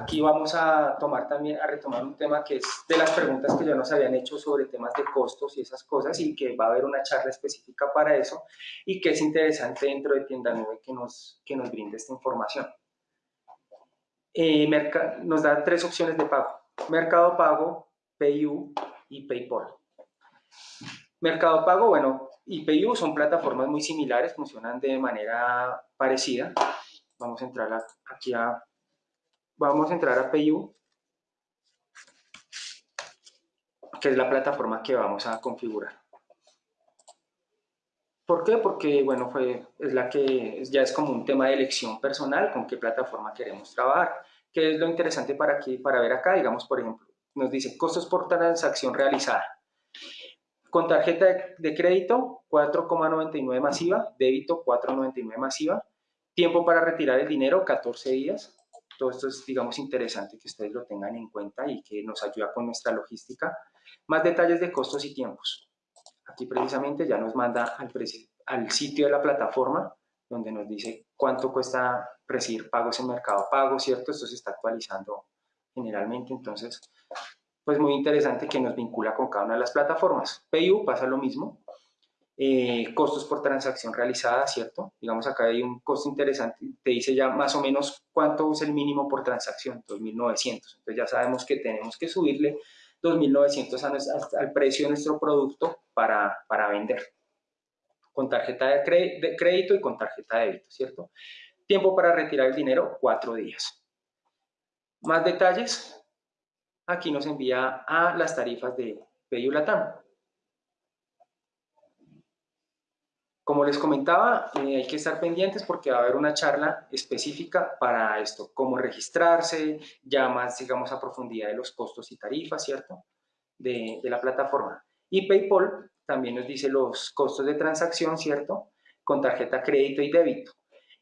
Aquí vamos a tomar también, a retomar un tema que es de las preguntas que ya nos habían hecho sobre temas de costos y esas cosas y que va a haber una charla específica para eso y que es interesante dentro de Tienda Nube que nos, que nos brinde esta información. Eh, nos da tres opciones de pago. Mercado Pago, PayU y PayPal. Mercado Pago, bueno, y PayU son plataformas muy similares, funcionan de manera parecida. Vamos a entrar aquí a vamos a entrar a PayU, que es la plataforma que vamos a configurar. ¿Por qué? Porque, bueno, fue, es la que ya es como un tema de elección personal, con qué plataforma queremos trabajar. ¿Qué es lo interesante para, aquí, para ver acá? Digamos, por ejemplo, nos dice costos por transacción realizada. Con tarjeta de crédito, 4,99 masiva, débito, 4,99 masiva. Tiempo para retirar el dinero, 14 días. Todo esto es, digamos, interesante que ustedes lo tengan en cuenta y que nos ayuda con nuestra logística. Más detalles de costos y tiempos. Aquí precisamente ya nos manda al, al sitio de la plataforma donde nos dice cuánto cuesta recibir pagos en Mercado Pago, ¿cierto? Esto se está actualizando generalmente, entonces, pues muy interesante que nos vincula con cada una de las plataformas. PayU pasa lo mismo, eh, costos por transacción realizada, ¿cierto? Digamos acá hay un costo interesante, te dice ya más o menos cuánto es el mínimo por transacción, 2.900. Entonces ya sabemos que tenemos que subirle 2.900 al precio de nuestro producto para, para vender. Con tarjeta de, crédito y con tarjeta de débito, ¿cierto? Tiempo para retirar el dinero, cuatro días. Más detalles, aquí nos envía a las tarifas de PayU Latam. Como les comentaba, eh, hay que estar pendientes porque va a haber una charla específica para esto, cómo registrarse, ya más, digamos, a profundidad de los costos y tarifas, ¿cierto?, de, la plataforma. Y PayPal también nos dice los costos de transacción, ¿cierto?, con tarjeta crédito y débito.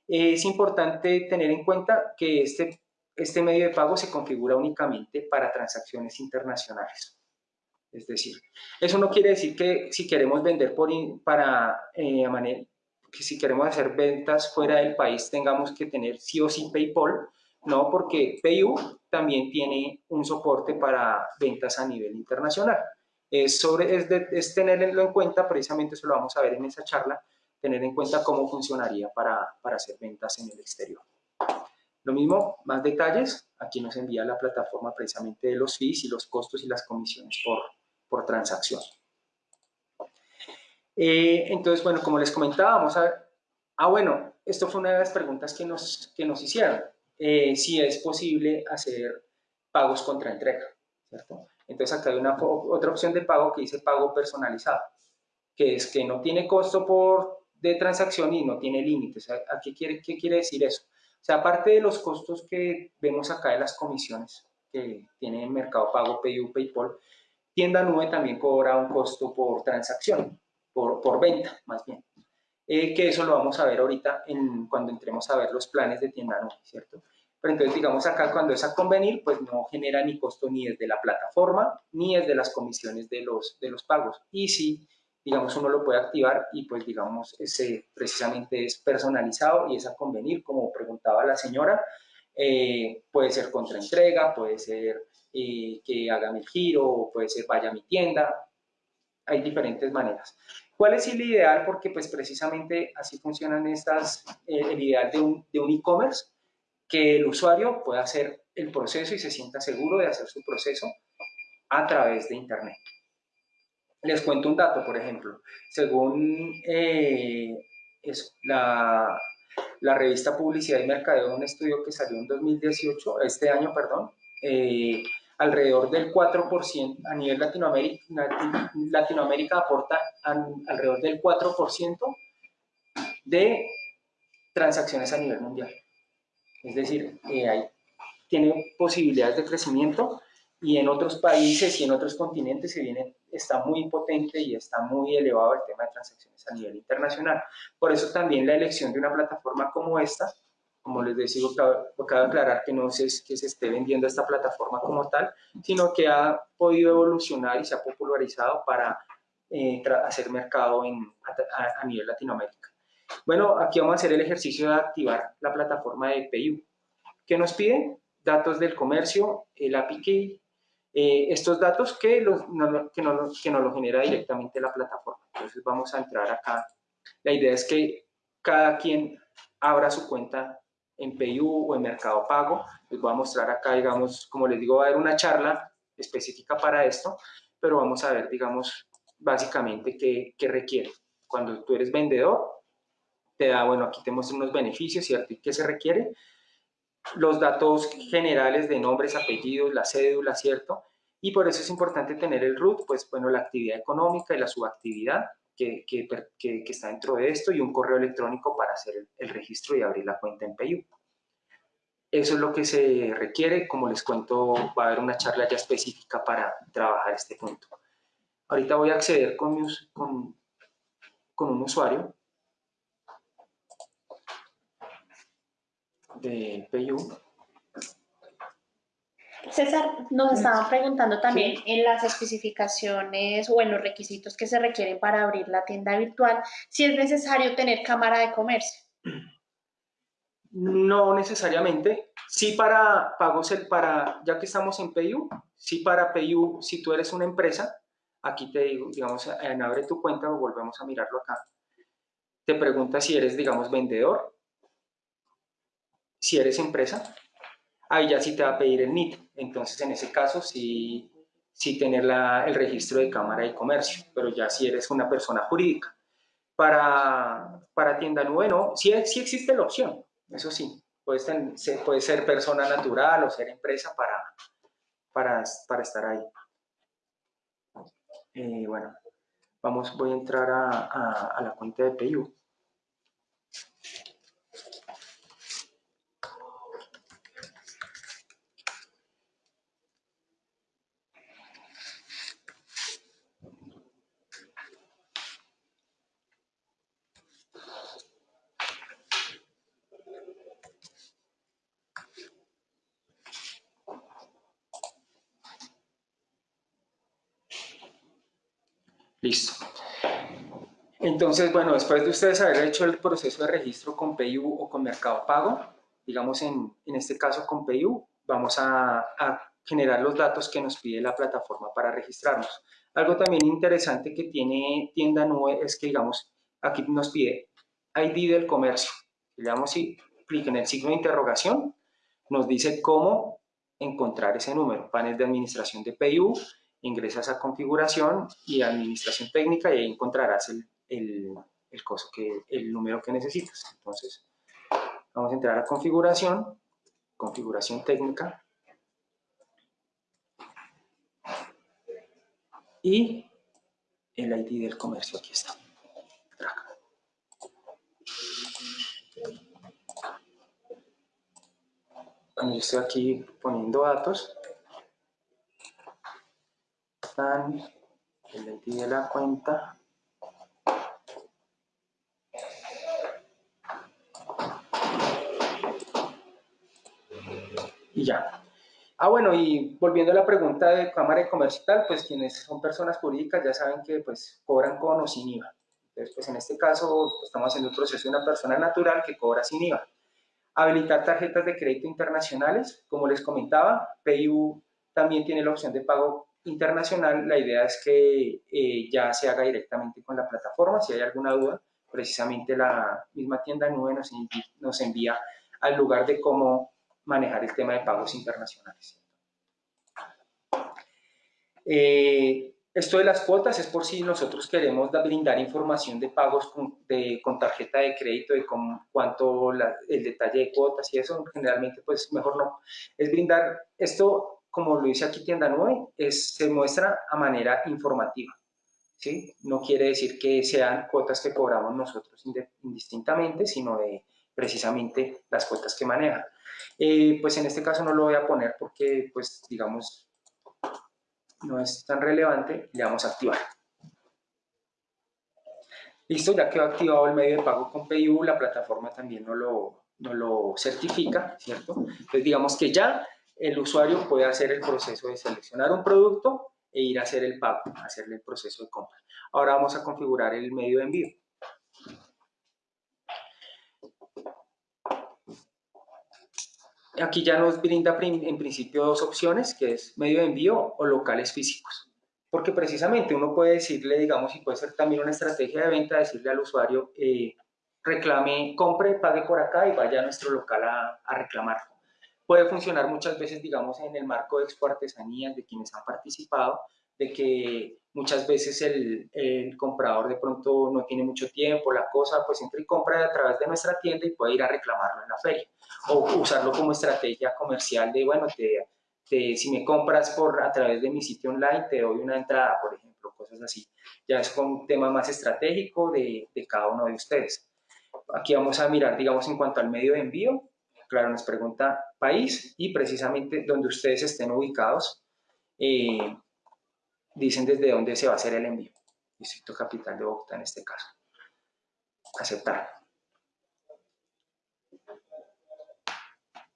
Es importante tener en cuenta que este, este medio de pago se configura únicamente para transacciones internacionales. Es decir, eso no quiere decir que si queremos vender por para eh, que si queremos hacer ventas fuera del país tengamos que tener sí o sí PayPal, no, porque PayU también tiene un soporte para ventas a nivel internacional. Es, sobre, es, es tenerlo en cuenta, precisamente eso lo vamos a ver en esa charla, tener en cuenta cómo funcionaría para, para hacer ventas en el exterior. Lo mismo, más detalles, aquí nos envía la plataforma precisamente de los fees y los costos y las comisiones por, por transacción. Eh, entonces, bueno, como les comentaba, vamos a. Ah, bueno, esto fue una de las preguntas que nos, que nos hicieron. Eh, si es posible hacer pagos contra entrega. Entonces acá hay una, otra opción de pago que dice pago personalizado, que es que no tiene costo por, de transacción y no tiene límites. ¿A qué quiere, qué quiere decir eso? O sea, aparte de los costos que vemos acá de las comisiones que tiene Mercado Pago, PayU, PayPal, Tienda Nube también cobra un costo por transacción, por, venta más bien. Eh, que eso lo vamos a ver ahorita cuando entremos a ver los planes de Tienda Nube, ¿cierto? Pero entonces, digamos acá, cuando es a convenir, pues no genera ni costo ni desde la plataforma, ni desde las comisiones de los, de los pagos. Y si, digamos, uno lo puede activar y pues, digamos, ese precisamente es personalizado y es a convenir, como preguntaba la señora, eh, puede ser contra entrega, puede ser eh, que haga mi giro, puede ser vaya a mi tienda, hay diferentes maneras. ¿Cuál es el ideal? Porque pues precisamente así funcionan estas, eh, el ideal de un e-commerce, que el usuario pueda hacer el proceso y se sienta seguro de hacer su proceso a través de Internet. Les cuento un dato, por ejemplo, según eh, la, la, revista Publicidad y Mercadeo, un estudio que salió en 2018, este año, perdón, eh, alrededor del 4%, a nivel Latinoamérica, Latinoamérica aporta alrededor del 4% de transacciones a nivel mundial. Es decir, eh, tiene posibilidades de crecimiento y en otros países y en otros continentes se viene, está muy potente y está muy elevado el tema de transacciones a nivel internacional. Por eso también la elección de una plataforma como esta como les decía, cabe, aclarar que no es que se esté vendiendo esta plataforma como tal, sino que ha podido evolucionar y se ha popularizado para eh, hacer mercado en, a, nivel Latinoamérica. Bueno, aquí vamos a hacer el ejercicio de activar la plataforma de PayU. ¿Qué nos pide? datos del comercio, el API key, eh, estos datos que, los, que, no, que nos lo genera directamente la plataforma. Entonces vamos a entrar acá. La idea es que cada quien abra su cuenta en PayU o en Mercado Pago. Les voy a mostrar acá, digamos, como les digo, va a haber una charla específica para esto, pero vamos a ver, digamos, básicamente qué, qué requiere. Cuando tú eres vendedor, te da, bueno, aquí te muestro unos beneficios, ¿cierto? ¿Y qué se requiere? Los datos generales de nombres, apellidos, la cédula, ¿cierto? Y por eso es importante tener el root, pues, bueno, la actividad económica y la subactividad que, que, que, está dentro de esto y un correo electrónico para hacer el, registro y abrir la cuenta en PayU. Eso es lo que se requiere, como les cuento, va a haber una charla ya específica para trabajar este punto. Ahorita voy a acceder con, con, con un usuario de PayU. César, nos estaban preguntando también en las especificaciones o en los requisitos que se requieren para abrir la tienda virtual, si es necesario tener cámara de comercio. No necesariamente. Sí para pagos, el para, ya que estamos en PayU, sí para PayU, si tú eres una empresa, aquí te digo, digamos, en abre tu cuenta, volvemos a mirarlo acá, te pregunta si eres, digamos, vendedor, si eres empresa, ahí ya sí te va a pedir el NIT. Entonces, en ese caso, sí, sí tener el registro de Cámara de Comercio, pero ya si eres una persona jurídica. Para, para tienda nube, no, sí, existe la opción, eso sí, puede ser, puede ser persona natural o ser empresa para, para, para estar ahí. Eh, bueno, vamos, voy a entrar a la cuenta de PayU. Listo. Entonces, bueno, después de ustedes haber hecho el proceso de registro con PayU o con Mercado Pago, digamos en, en este caso con PayU, vamos a, generar los datos que nos pide la plataforma para registrarnos. Algo también interesante que tiene Tienda Nube es que, digamos, aquí nos pide ID del comercio. Le damos clic en el signo de interrogación, nos dice cómo encontrar ese número, panel de administración de PayU, ingresas a configuración y administración técnica y ahí encontrarás el, el, el, coso que, el número que necesitas. Entonces, vamos a entrar a configuración, configuración técnica y el ID del comercio, aquí está. Bueno, yo estoy aquí poniendo datos el ID de la cuenta, y ya. Ah, bueno, y volviendo a la pregunta de Cámara de Comercio y tal, pues quienes son personas jurídicas ya saben que pues cobran con o sin IVA. Entonces, pues en este caso estamos haciendo el proceso de una persona natural que cobra sin IVA. Habilitar tarjetas de crédito internacionales, como les comentaba, PayU también tiene la opción de pago internacional, la idea es que eh, ya se haga directamente con la plataforma. Si hay alguna duda, precisamente la misma tienda nube nos, nos envía al lugar de cómo manejar el tema de pagos internacionales. Eh, esto de las cuotas es por si nosotros queremos brindar información de pagos con, de, con tarjeta de crédito, de con, cuánto el detalle de cuotas y eso, generalmente pues mejor no. Es brindar, esto como lo dice aquí Tienda Nube, es, se muestra a manera informativa. ¿sí? No quiere decir que sean cuotas que cobramos nosotros indistintamente, sino de precisamente las cuotas que maneja. Eh, pues en este caso no lo voy a poner porque, pues, digamos, no es tan relevante, le vamos a activar. Listo, ya quedó activado el medio de pago con PayU, la plataforma también no lo, no lo certifica, ¿cierto? Entonces digamos que ya el usuario puede hacer el proceso de seleccionar un producto e ir a hacer el pago, hacerle el proceso de compra. Ahora vamos a configurar el medio de envío. aquí ya nos brinda en principio dos opciones, que es medio de envío o locales físicos. Porque precisamente uno puede decirle, digamos, y puede ser también una estrategia de venta, decirle al usuario, eh, reclame, compre, pague por acá y vaya a nuestro local a, a reclamarlo. Puede funcionar muchas veces, digamos, en el marco de Expo Artesanías de quienes han participado, de que muchas veces el, el, comprador de pronto no tiene mucho tiempo, la cosa, pues entra y compra a través de nuestra tienda y puede ir a reclamarlo en la feria. O usarlo como estrategia comercial de, bueno, te, te, si me compras por, a través de mi sitio online, te doy una entrada, por ejemplo, cosas así. Ya es un tema más estratégico de, de cada uno de ustedes. Aquí vamos a mirar, digamos, en cuanto al medio de envío. Claro, nos pregunta país y precisamente donde ustedes estén ubicados. Eh, dicen desde dónde se va a hacer el envío. Distrito Capital de Bogotá en este caso. Aceptar.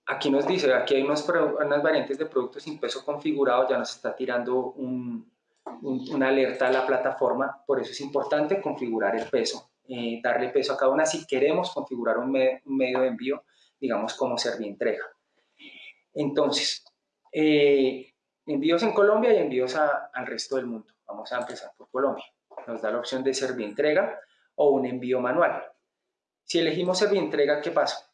Aquí nos dice, aquí hay unas variantes de productos sin peso configurado, ya nos está tirando una alerta a la plataforma, por eso es importante configurar el peso, eh, darle peso a cada una si queremos configurar un, medio de envío, digamos como entrega. Entonces, eh, envíos en Colombia y envíos al resto del mundo. Vamos a empezar por Colombia. Nos da la opción de entrega o un envío manual. Si elegimos entrega, ¿qué pasa?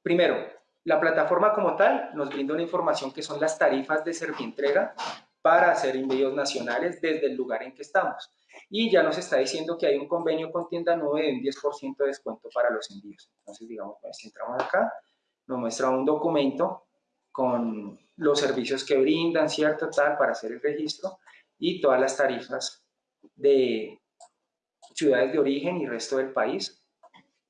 Primero, la plataforma como tal nos brinda una información que son las tarifas de entrega para hacer envíos nacionales desde el lugar en que estamos. Y ya nos está diciendo que hay un convenio con tienda nube de un 10% de descuento para los envíos. Entonces, digamos, pues, si entramos acá, nos muestra un documento con los servicios que brindan, ¿cierto? Tal, para hacer el registro y todas las tarifas de ciudades de origen y resto del país,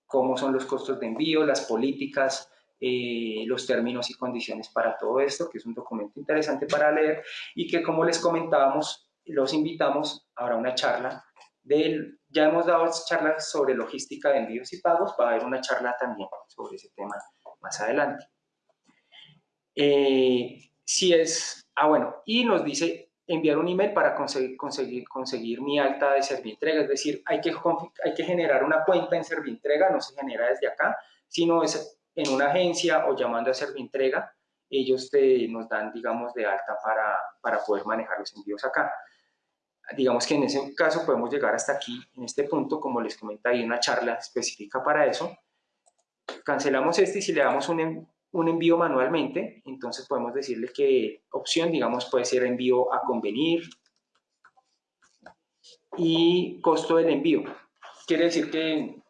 cómo son los costos de envío, las políticas, eh, los términos y condiciones para todo esto, que es un documento interesante para leer y que como les comentábamos, los invitamos a una charla del, ya hemos dado charlas sobre logística de envíos y pagos, va a haber una charla también sobre ese tema más adelante. Eh, si es, ah bueno, y nos dice enviar un email para conseguir, conseguir, conseguir mi alta de Servientrega, es decir, hay que, hay que generar una cuenta en Servientrega, no se genera desde acá, sino es en una agencia o llamando a Servientrega, ellos te, nos dan, digamos, de alta para, para poder manejar los envíos acá. Digamos que en ese caso podemos llegar hasta aquí, en este punto, como les comenté, hay una charla específica para eso. Cancelamos este y si le damos un, un envío manualmente, entonces podemos decirle que opción, digamos, puede ser envío a convenir y costo del envío. Quiere decir que,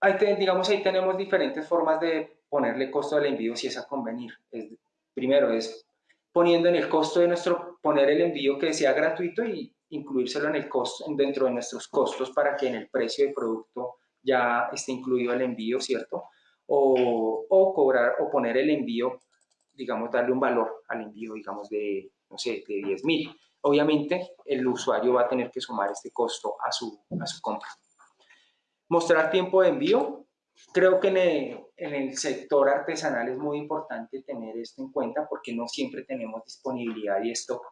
ahí digamos, ahí tenemos diferentes formas de ponerle costo del envío si es a convenir. primero es poniendo en el costo de nuestro, poner el envío que sea gratuito y incluírselo en el costo, dentro de nuestros costos para que en el precio del producto ya esté incluido el envío, ¿cierto? o, cobrar o poner el envío, digamos, darle un valor al envío, digamos, de, no sé, de 10 mil. Obviamente, el usuario va a tener que sumar este costo a su, a su compra. Mostrar tiempo de envío. Creo que en el, sector artesanal es muy importante tener esto en cuenta porque no siempre tenemos disponibilidad y stock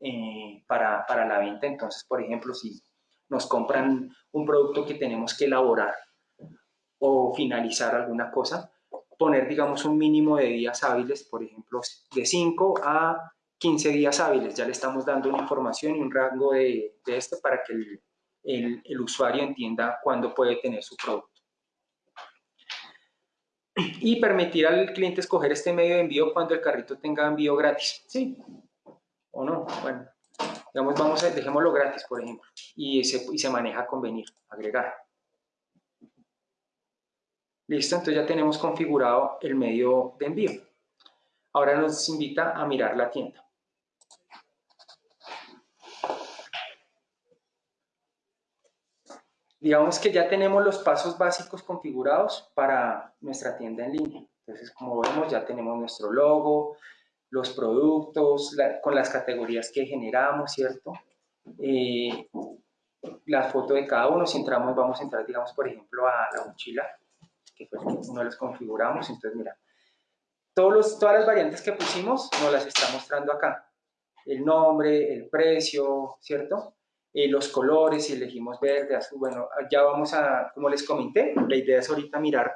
eh, para, para la venta. Entonces, por ejemplo, si nos compran un producto que tenemos que elaborar o finalizar alguna cosa, poner, digamos, un mínimo de días hábiles, por ejemplo, de 5 a 15 días hábiles. Ya le estamos dando una información y un rango de, esto para que el, el, usuario entienda cuándo puede tener su producto. Y permitir al cliente escoger este medio de envío cuando el carrito tenga envío gratis. ¿Sí? ¿O no? Bueno, digamos, vamos a, dejémoslo gratis, por ejemplo, y se, y se maneja convenir, agregar. Listo, entonces ya tenemos configurado el medio de envío. Ahora nos invita a mirar la tienda. Digamos que ya tenemos los pasos básicos configurados para nuestra tienda en línea. Entonces, como vemos, ya tenemos nuestro logo, los productos, con las categorías que generamos, ¿cierto? Eh, la foto de cada uno, si entramos, vamos a entrar, digamos, por ejemplo, a la mochila que fue uno de los configuramos. Entonces, mira, todos los, todas las variantes que pusimos nos las está mostrando acá. El nombre, el precio, ¿cierto? Eh, los colores, si elegimos verde, azul, bueno, ya vamos a, como les comenté, la idea es ahorita mirar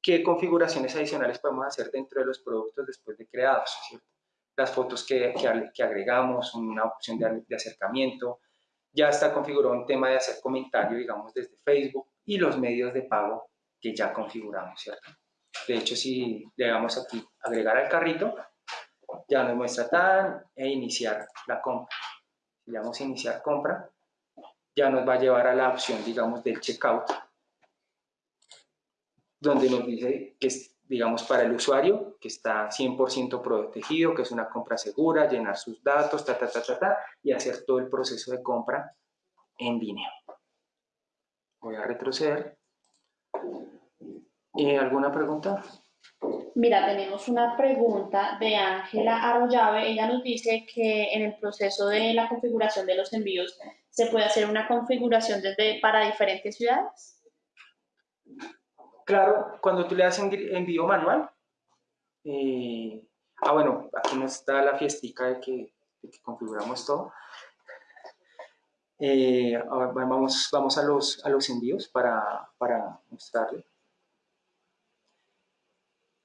qué configuraciones adicionales podemos hacer dentro de los productos después de creados, Las fotos que, que, agregamos, una opción de, de, acercamiento, ya está configurado un tema de hacer comentario, digamos, desde Facebook y los medios de pago que ya configuramos, ¿cierto? De hecho, si le damos aquí agregar al carrito, ya nos muestra tan e iniciar la compra. Le damos iniciar compra, ya nos va a llevar a la opción, digamos, del checkout, donde nos dice que es, digamos, para el usuario, que está 100% protegido, que es una compra segura, llenar sus datos, ta, ta, ta, ta, ta, y hacer todo el proceso de compra en línea. Voy a retroceder. ¿Y ¿Alguna pregunta? Mira, tenemos una pregunta de Ángela Arroyave. Ella nos dice que en el proceso de la configuración de los envíos se puede hacer una configuración desde para diferentes ciudades. Claro, cuando tú le das envío manual, eh, ah bueno, aquí nos está la fiestica de que, configuramos todo. Eh, vamos, vamos a los, a los envíos para, para mostrarle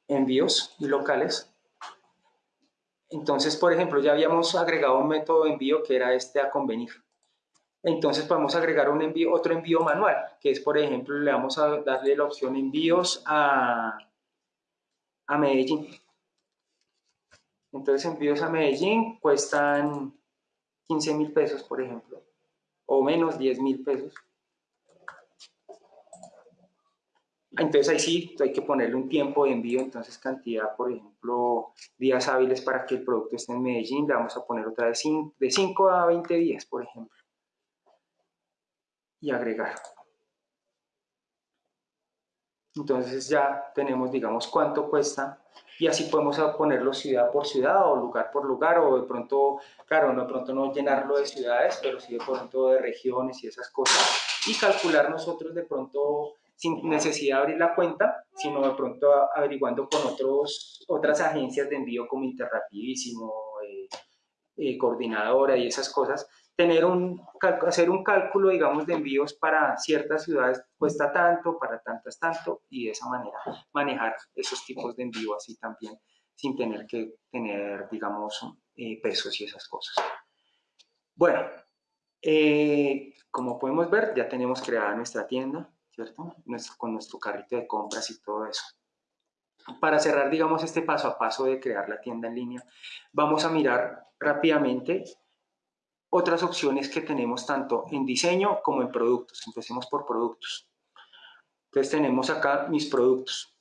envíos locales. Entonces, por ejemplo, ya habíamos agregado un método de envío que era este a convenir. Entonces podemos agregar un envío, otro envío manual, que es, por ejemplo, le vamos a darle la opción envíos a, a Medellín. Entonces envíos a Medellín cuestan 15 mil pesos, por ejemplo, o menos 10 mil pesos. Entonces ahí sí hay que ponerle un tiempo de envío, entonces cantidad, por ejemplo, días hábiles para que el producto esté en Medellín, le vamos a poner otra vez de 5 a 20 días, por ejemplo. Y agregar. Entonces ya tenemos, digamos, cuánto cuesta y así podemos ponerlo ciudad por ciudad o lugar por lugar o de pronto, claro, no de pronto no llenarlo de ciudades, pero sí de pronto de regiones y esas cosas y calcular nosotros de pronto sin necesidad de abrir la cuenta, sino de pronto averiguando con otros, otras agencias de envío como Interrapidísimo, eh, eh, Coordinadora y esas cosas, tener un, hacer un cálculo, digamos, de envíos para ciertas ciudades cuesta tanto, para tantas tanto, y de esa manera manejar esos tipos de envío así también, sin tener que tener, digamos, eh, pesos y esas cosas. Bueno, como podemos ver, ya tenemos creada nuestra tienda, ¿cierto? con nuestro carrito de compras y todo eso. Para cerrar, digamos, este paso a paso de crear la tienda en línea, vamos a mirar rápidamente otras opciones que tenemos tanto en diseño como en productos. Empecemos por productos. Entonces tenemos acá mis productos.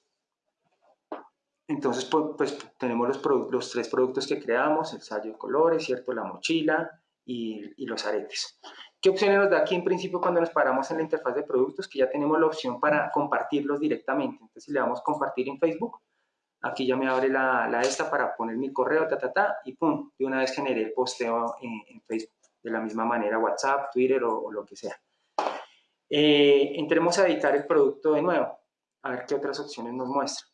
Entonces, pues, pues tenemos los, los, tres productos que creamos, el sallo de colores, ¿cierto? La mochila y, y los aretes. ¿Qué opciones nos da aquí en principio cuando nos paramos en la interfaz de productos? Que ya tenemos la opción para compartirlos directamente. Entonces, si le damos compartir en Facebook, aquí ya me abre la, la esta para poner mi correo, ta, ta, ta, y pum, de una vez generé el posteo en, Facebook. De la misma manera WhatsApp, Twitter o, lo que sea. Eh, entremos a editar el producto de nuevo, a ver qué otras opciones nos muestra.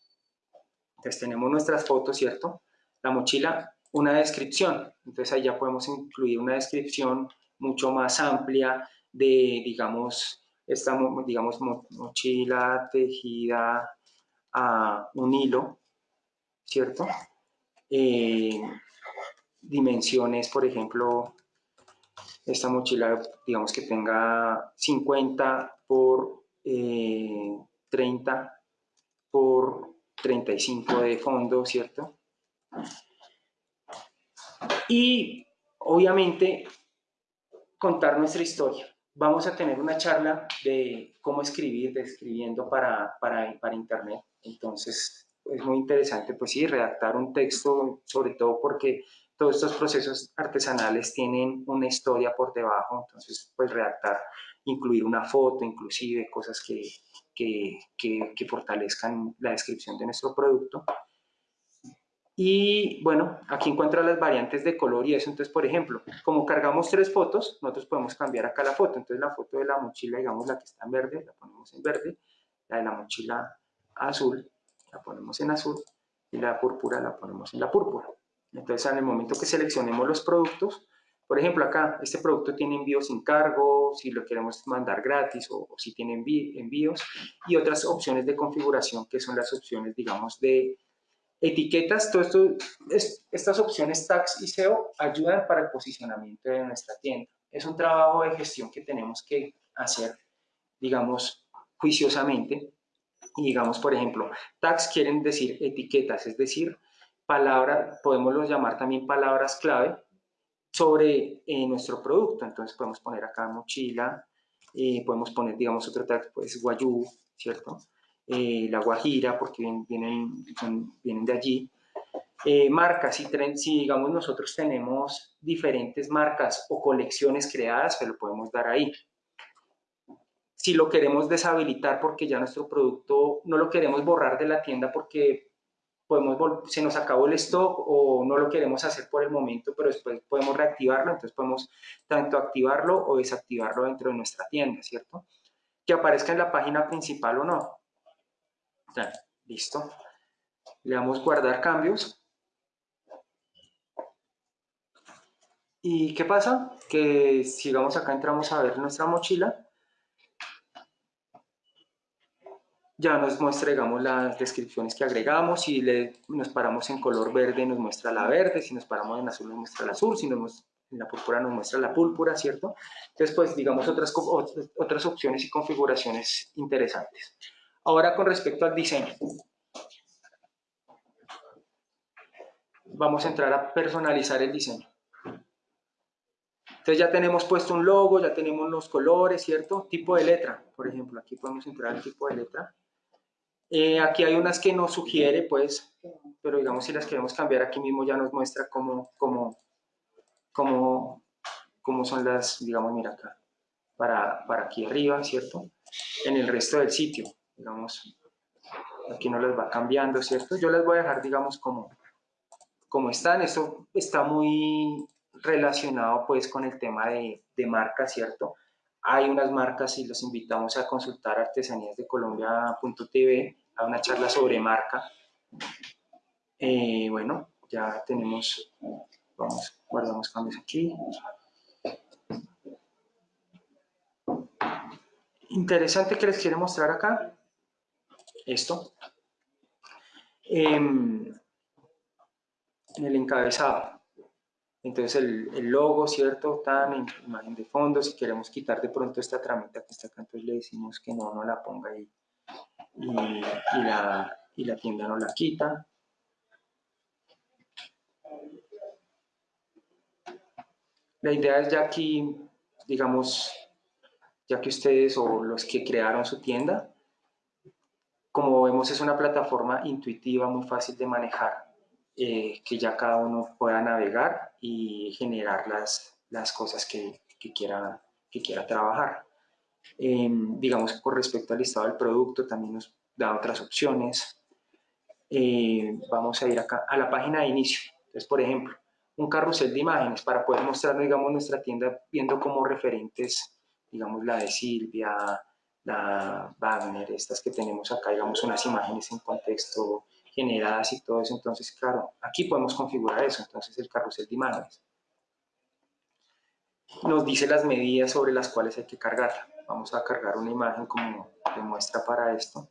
Entonces tenemos nuestras fotos, ¿cierto? La mochila, una descripción. Entonces ahí ya podemos incluir una descripción mucho más amplia de, digamos, esta digamos, mochila tejida a un hilo, ¿cierto? Eh, dimensiones, por ejemplo, esta mochila, digamos que tenga 50 por 30 eh, por 35 de fondo, ¿cierto? Y obviamente contar nuestra historia. Vamos a tener una charla de cómo escribir, de escribiendo para, para, para Internet. Entonces, es muy interesante, pues sí, redactar un texto, sobre todo porque todos estos procesos artesanales tienen una historia por debajo, entonces, pues redactar, incluir una foto, inclusive, cosas que, que, que, que fortalezcan la descripción de nuestro producto. Y bueno, aquí encuentra las variantes de color y eso. Entonces, por ejemplo, como cargamos tres fotos, nosotros podemos cambiar acá la foto. Entonces, la foto de la mochila, digamos, la que está en verde, la ponemos en verde. La de la mochila azul, la ponemos en azul. Y la púrpura la ponemos en la púrpura. Entonces, en el momento que seleccionemos los productos, Por ejemplo, acá, este producto tiene envío sin cargo, si lo queremos mandar gratis o, si tiene envíos, y otras opciones de configuración que son las opciones, digamos, de etiquetas. Todo esto, estas opciones tags y SEO ayudan para el posicionamiento de nuestra tienda. Es un trabajo de gestión que tenemos que hacer, digamos, juiciosamente. Y digamos, por ejemplo, tags quieren decir etiquetas, es decir, palabras, podemos llamar también palabras clave, sobre eh, nuestro producto. Entonces podemos poner acá mochila, eh, podemos poner, digamos, otro tag, pues guayú, ¿cierto? Eh, la guajira, porque vienen, vienen de allí. marcas, si, si digamos nosotros tenemos diferentes marcas o colecciones creadas, se lo podemos dar ahí. Si lo queremos deshabilitar porque ya nuestro producto no lo queremos borrar de la tienda porque podemos, se nos acabó el stock o no lo queremos hacer por el momento, pero después podemos reactivarlo, entonces podemos tanto activarlo o desactivarlo dentro de nuestra tienda, ¿cierto? Que aparezca en la página principal o no. Listo. Le damos guardar cambios. ¿Y qué pasa? Que sigamos acá, entramos a ver nuestra mochila ya nos muestra, digamos, las descripciones que agregamos, si le, nos paramos en color verde nos muestra la verde, si nos paramos en azul nos muestra el azul, si nos, en la púrpura nos muestra la púrpura, ¿cierto? Entonces, pues, digamos, otras, otras opciones y configuraciones interesantes. Ahora, con respecto al diseño. Vamos a entrar a personalizar el diseño. Entonces ya tenemos puesto un logo, ya tenemos los colores, ¿cierto? Tipo de letra, por ejemplo, aquí podemos entrar al tipo de letra. Eh, aquí hay unas que nos sugiere, pues, pero digamos si las queremos cambiar aquí mismo ya nos muestra cómo, cómo, cómo, cómo son las, digamos, mira acá, para, para aquí arriba, ¿cierto? En el resto del sitio, digamos, aquí no las va cambiando, ¿cierto? Yo las voy a dejar, digamos, como, como están. Esto está muy relacionado, pues, con el tema de, de marca, ¿cierto? Hay unas marcas y los invitamos a consultar artesaníasdecolombia.tv a una charla sobre marca. Eh, bueno, ya tenemos, vamos, guardamos cambios aquí. Interesante que les quiero mostrar acá, esto, em, en el encabezado. Entonces el, logo, ¿cierto? Tan, imagen de fondo, si queremos quitar de pronto esta tramita que está acá, entonces le decimos que no, no la ponga ahí y, la, y la tienda no la quita. La idea es ya aquí, digamos, ya que ustedes o los que crearon su tienda, como vemos es una plataforma intuitiva, muy fácil de manejar. Eh, que ya cada uno pueda navegar y generar las, las cosas que, que, quiera, que quiera trabajar. Em, digamos, con respecto al listado del producto, también nos da otras opciones. Eh, vamos a ir acá a la página de inicio. Entonces, por ejemplo, un carrusel de imágenes para poder mostrar, digamos, nuestra tienda viendo como referentes, digamos, la de Silvia, la Wagner, estas que tenemos acá, digamos, unas imágenes en contexto generadas y todo eso. Entonces, claro, aquí podemos configurar eso. Entonces, el carrusel de imágenes nos dice las medidas sobre las cuales hay que cargarla. Vamos a cargar una imagen como de muestra para esto.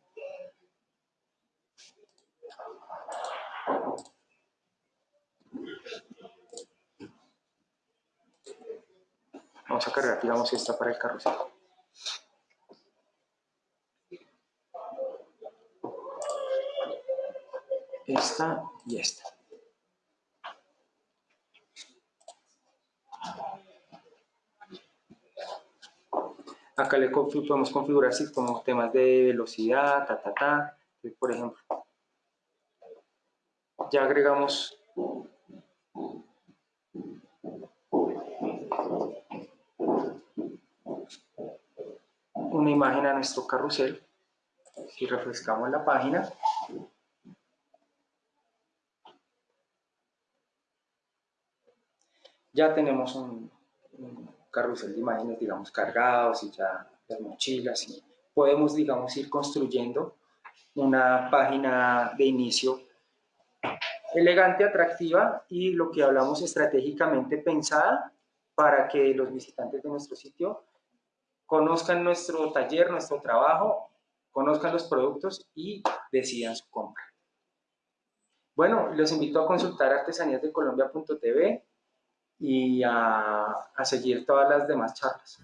Vamos a cargar, digamos, esta para el carrusel. Esta y esta. Acá le podemos configurar si como temas de velocidad, ta, ta, ta, por ejemplo. Ya agregamos una imagen a nuestro carrusel. Si refrescamos la página, ya tenemos un, carrusel de imágenes, digamos, cargados y ya las mochilas y podemos, digamos, ir construyendo una página de inicio elegante, atractiva y lo que hablamos estratégicamente pensada para que los visitantes de nuestro sitio conozcan nuestro taller, nuestro trabajo, conozcan los productos y decidan su compra. Bueno, los invito a consultar artesaníasdecolombia.tv y a, a seguir todas las demás charlas.